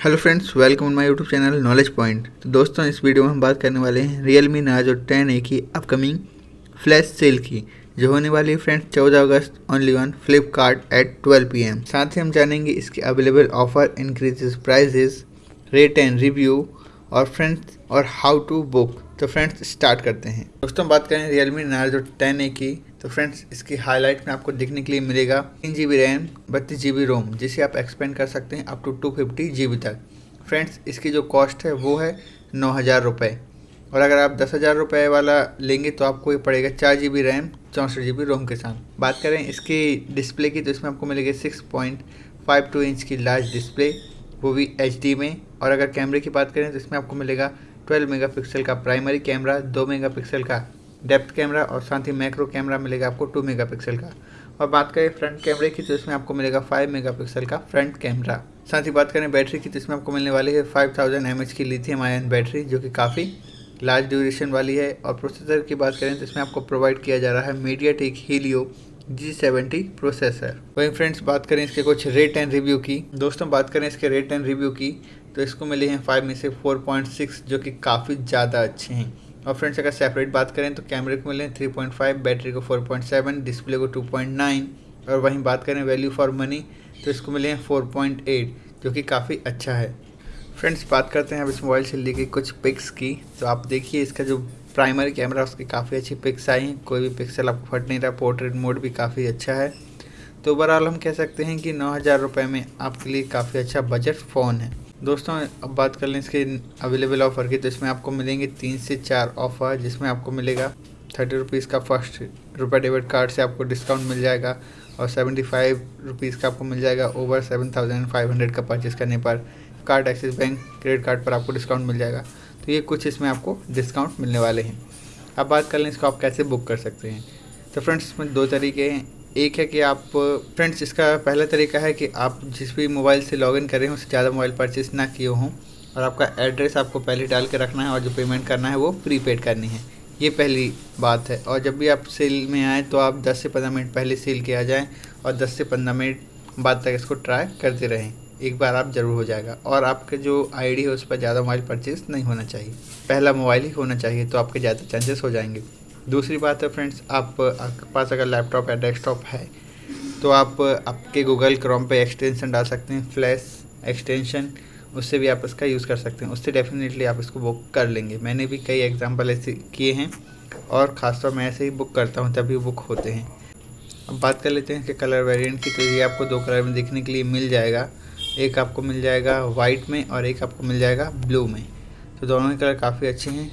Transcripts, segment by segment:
Hello friends, welcome my YouTube channel Knowledge Point. तो दोस्तों, इस वीडियो में हम बात करने वाले हैं real me Najo ten A की अपकमिंग फ्लैश सेल की, जो होने वाली है फ्रेंड्स, चौदह अगस्त only on Flipkart at 12 PM साथ ही हम जानेंगे इसके available offer increases prices rate and review और फ्रेंड्स और हाउ टू बुक तो फ्रेंड्स स्टार्ट करते हैं। दोस्तों बात करें Realme Narzo ten A की। तो फ्रेंड्स इसकी हाईलाइट में आपको देखने के लिए मिलेगा तीन जी बी रैम बत्तीस जी बी रोम जिसे आप एक्सपेंड कर सकते हैं up to two fifty G B तक। फ्रेंड्स इसकी जो कॉस्ट है, वो है नौ हज़ार रुपये और अगर आप दस हज़ार रुपये वाला लेंगे तो आपको ये पड़ेगा चार जी बी रैम चौंसठ जी बी रोम के साथ। बात करें इसकी डिस्प्ले की तो इसमें आपको मिलेगी six point five two inch की लार्ज डिस्प्ले वो भी एच डी में। और अगर कैमरे की बात करें तो इसमें आपको मिलेगा 12 मेगापिक्सल का प्राइमरी कैमरा 2 मेगापिक्सल का डेप्थ कैमरा और साथ ही मैक्रो कैमरा मिलेगा आपको 2 मेगापिक्सल का। और बात करें फ्रंट कैमरे की तो इसमें आपको मिलेगा 5 मेगापिक्सल का फ्रंट कैमरा। साथ ही बात करें बैटरी की तो इसमें आपको मिलने वाली है 5000 थाउज़ेंड की लिथियम आयन बैटरी, जो कि काफ़ी लार्ज ड्यूरेशन वाली है। और प्रोसेसर की बात करें तो इसमें आपको प्रोवाइड किया जा रहा है MediaTek Helio G seventy processor. वहीं फ्रेंड्स, बात करें इसके कुछ रेट एंड रिव्यू की। दोस्तों, बात करें इसके रेट एंड रिव्यू की। तो इसको मिले हैं फाइव में से फोर पॉइंट सिक्स जो कि काफ़ी ज़्यादा अच्छे हैं। और फ्रेंड्स, अगर सेपरेट बात करें तो कैमरे को मिले हैं थ्री पॉइंट फाइव बैटरी को फोर पॉइंट सेवन डिस्प्ले को टू पॉइंट नाइन और वहीं बात करें वैल्यू फॉर मनी तो इसको मिले हैं फोर पॉइंट एट जो कि काफ़ी अच्छा है। फ्रेंड्स, बात करते हैं अब इस मोबाइल से ली गई कुछ पिक्स की। तो आप देखिए, इसका जो प्राइमरी कैमरा उसकी काफ़ी अच्छी पिक्स आई हैं। कोई भी पिक्सल आपको फट नहीं रहा पोर्ट्रेट मोड भी काफ़ी अच्छा है। तो ओवरऑल हम कह सकते हैं कि नौ हज़ार रुपये में आपके लिए काफ़ी अच्छा बजट फ़ोन है। दोस्तों, अब बात कर लें इसके अवेलेबल ऑफ़र की तो इसमें आपको मिलेंगे तीन से चार ऑफ़र जिसमें आपको मिलेगा थर्टी रुपीज़ का फ़र्स्ट रुपये डेबिट कार्ड से आपको डिस्काउंट मिल जाएगा और सेवेंटी फाइव रुपीज़ का आपको मिल जाएगा over seven thousand five hundred का परचेज़ करने पर। Card Axis bank credit card पर आपको डिस्काउंट मिल जाएगा। तो ये कुछ इसमें आपको डिस्काउंट मिलने वाले हैं। अब बात कर लें इसको आप कैसे बुक कर सकते हैं। तो फ्रेंड्स इसमें दो तरीके हैं। एक है कि आप फ्रेंड्स इसका पहला तरीका है कि आप जिस भी मोबाइल से लॉगिन कर उससे ज़्यादा मोबाइल परचेज़ ना किए हों और आपका एड्रेस आपको पहले डाल के रखना है और जो पेमेंट करना है वो प्रीपेड करनी है। ये पहली बात है। और जब भी आप सेल में आएँ तो आप 10 से 15 मिनट पहले सेल के आ जाएँ और 10 से 15 मिनट बाद तक इसको ट्राई करते रहें। एक बार आप ज़रूर हो जाएगा। और आपके जो आईडी है, उस पर ज़्यादा मोबाइल परचेज नहीं होना चाहिए। पहला मोबाइल ही होना चाहिए तो आपके ज़्यादा चांसेस हो जाएँगे। दूसरी बात है फ्रेंड्स आप, आपके पास अगर लैपटॉप या डेस्कटॉप है तो आप आपके गूगल क्रोम पे एक्सटेंशन डाल सकते हैं फ्लैश एक्सटेंशन उससे भी आप इसका यूज़ कर सकते हैं। उससे डेफिनेटली आप इसको बुक कर लेंगे। मैंने भी कई एग्ज़ाम्पल ऐसे किए हैं और ख़ासतौर मैं ऐसे ही बुक करता हूँ, तभी बुक होते हैं। अब बात कर लेते हैं कि कलर वेरिएंट की तो ये आपको दो कलर में देखने के लिए मिल जाएगा। एक आपको मिल जाएगा वाइट में और एक आपको मिल जाएगा ब्लू में। तो दोनों ही कलर काफ़ी अच्छे हैं।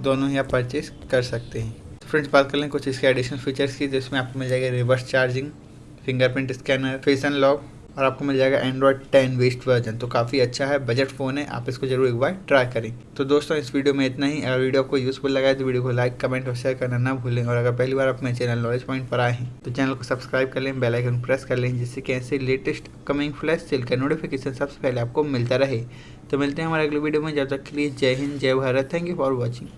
दोनों ही आप परचेज कर सकते हैं। तो फ्रेंड्स बात कर लें कुछ इसके एडिशनल फीचर्स की, जिसमें आपको मिल जाएगा reverse charging fingerprint scanner face unlock और आपको मिल जाएगा एंड्रॉयड टेन वेस्ट वर्जन तो काफ़ी अच्छा है बजट फ़ोन है, आप इसको ज़रूर एक बार ट्राई करें। तो दोस्तों, इस वीडियो में इतना ही। अगर वीडियो आपको यूज़फुल लगा है तो वीडियो को लाइक कमेंट और शेयर करना ना भूलें। और अगर पहली बार अपने चैनल नॉलेज पॉइंट पर आए हैं तो चैनल को सब्सक्राइब कर लें बेलाइकन प्रेस कर लें, जिससे कि ऐसे लेटेस्ट कमिंग फ्लैश सेल का नोटिफिकेशन सबसे पहले आपको मिलता रहे। तो मिलते हैं हमारे अगले वीडियो में। जब तक के लिए जय हिंद, जय Bharat. Thank you for watching